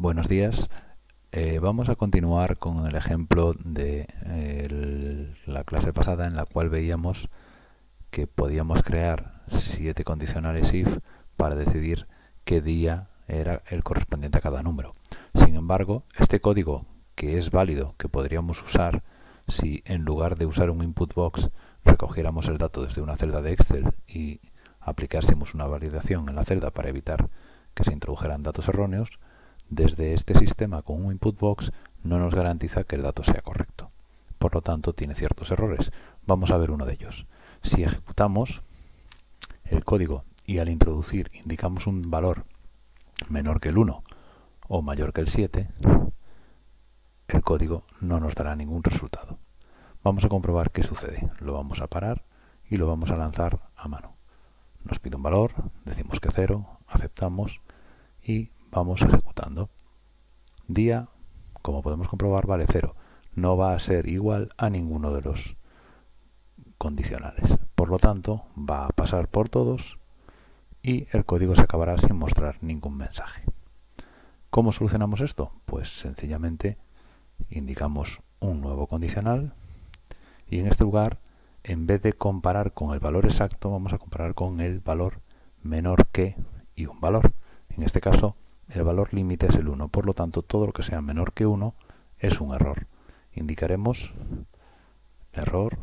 Buenos días. Eh, vamos a continuar con el ejemplo de la clase pasada en la cual veíamos que podíamos crear siete condicionales if para decidir qué día era el correspondiente a cada número. Sin embargo, este código que es válido, que podríamos usar si en lugar de usar un input box recogiéramos el dato desde una celda de Excel y aplicásemos una validación en la celda para evitar que se introdujeran datos erróneos, desde este sistema con un input box no nos garantiza que el dato sea correcto. Por lo tanto, tiene ciertos errores. Vamos a ver uno de ellos. Si ejecutamos el código y al introducir indicamos un valor menor que el 1 o mayor que el 7, el código no nos dará ningún resultado. Vamos a comprobar qué sucede. Lo vamos a parar y lo vamos a lanzar a mano. Nos pide un valor, decimos que 0, aceptamos y vamos ejecutando. Día, como podemos comprobar, vale 0. No va a ser igual a ninguno de los condicionales. Por lo tanto, va a pasar por todos y el código se acabará sin mostrar ningún mensaje. ¿Cómo solucionamos esto? Pues sencillamente indicamos un nuevo condicional y en este lugar, en vez de comparar con el valor exacto, vamos a comparar con el valor menor que y un valor. En este caso, el valor límite es el 1, por lo tanto todo lo que sea menor que 1 es un error. Indicaremos error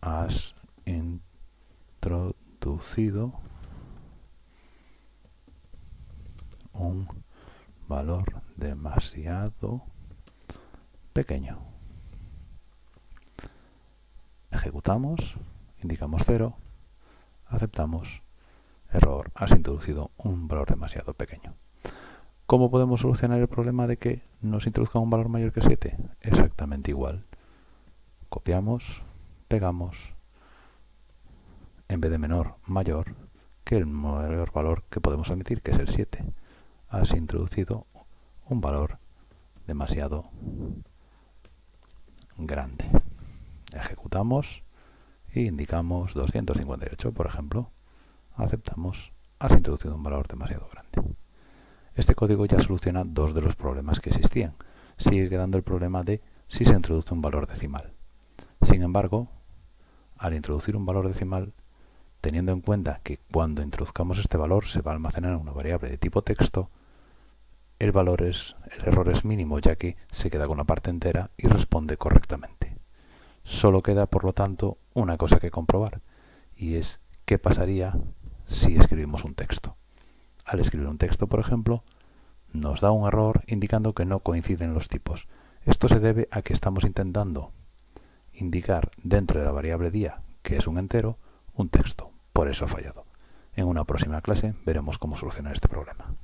has introducido un valor demasiado pequeño. Ejecutamos, indicamos 0, aceptamos Error, has introducido un valor demasiado pequeño. ¿Cómo podemos solucionar el problema de que nos introduzca un valor mayor que 7? Exactamente igual. Copiamos, pegamos, en vez de menor, mayor, que el mayor valor que podemos admitir, que es el 7. Has introducido un valor demasiado grande. Ejecutamos e indicamos 258, por ejemplo aceptamos, has introducido un valor demasiado grande. Este código ya soluciona dos de los problemas que existían. Sigue quedando el problema de si se introduce un valor decimal. Sin embargo, al introducir un valor decimal, teniendo en cuenta que cuando introduzcamos este valor se va a almacenar en una variable de tipo texto, el, valor es, el error es mínimo ya que se queda con una parte entera y responde correctamente. Solo queda, por lo tanto, una cosa que comprobar, y es qué pasaría si escribimos un texto. Al escribir un texto, por ejemplo, nos da un error indicando que no coinciden los tipos. Esto se debe a que estamos intentando indicar dentro de la variable día, que es un entero, un texto. Por eso ha fallado. En una próxima clase veremos cómo solucionar este problema.